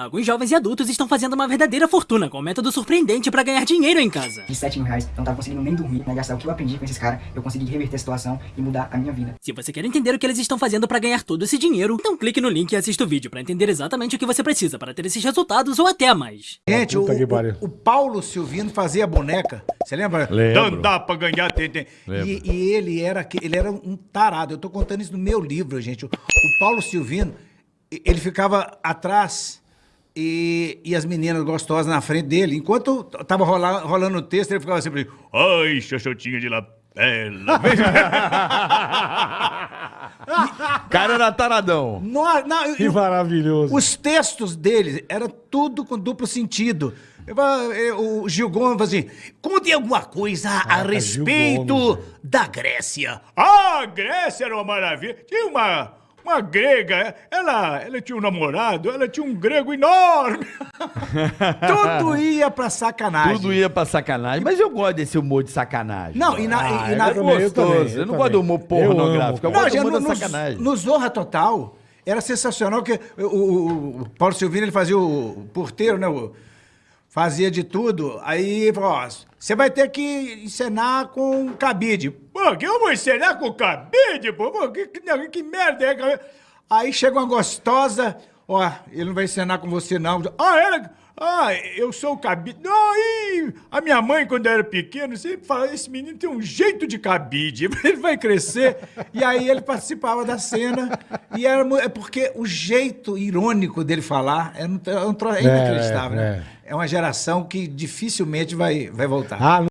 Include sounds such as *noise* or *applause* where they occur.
Alguns jovens e adultos estão fazendo uma verdadeira fortuna com um método surpreendente pra ganhar dinheiro em casa. De 7 mil reais, eu não tava conseguindo nem dormir, né? Gastar o que eu aprendi com esses caras, eu consegui reverter a situação e mudar a minha vida. Se você quer entender o que eles estão fazendo pra ganhar todo esse dinheiro, então clique no link e assista o vídeo pra entender exatamente o que você precisa para ter esses resultados ou até mais. Gente, o, o, o Paulo Silvino fazia boneca. Você lembra? Lembro. Não dá pra ganhar, tem, tem. E, e ele era ele era um tarado. Eu tô contando isso no meu livro, gente. O, o Paulo Silvino, ele ficava atrás e, e as meninas gostosas na frente dele. Enquanto tava rola- rolando o texto, ele ficava sempre. Ai, xoxotinha de lapela. *laughs* Cara era taradão. Nó- não, Que e- maravilhoso. Os textos dele era tudo com duplo sentido. Eu O Gil Gomes fala assim: conte alguma coisa a Caraca, respeito Gomes, da Grécia. Ah, a Grécia era uma maravilha. Tinha uma, uma grega, ela, ela tinha um namorado, ela tinha um grego enorme. *laughs* Tudo ia pra sacanagem. Tudo ia pra sacanagem. Mas eu gosto desse humor de sacanagem. Não, e na, Ah, e na- eu eu gostoso. também, Eu não também. gosto do humor Eu pornográfico. Eu amo, gosto do humor da no, sacanagem. no Zorra Total, era sensacional que o, o- o Paulo Silvino ele fazia o porteiro, né? o- fazia de tudo. Aí falou: ó, você vai ter que encenar com cabide. Pô, que eu vou encenar com cabide? Pô, Pô, que, que, que merda é cabide? Aí chega uma gostosa, ó, ele não vai encenar com você não. Ah. Ah, eu sou o cabide. Não, e a minha mãe, quando eu era pequeno, sempre falava: esse menino tem um jeito de cabide, *laughs* ele vai crescer. E aí ele participava da cena, e era é porque o jeito irônico dele falar é, um é um tro- é inacreditável. é, né? É uma geração que dificilmente vai, vai voltar. Ah,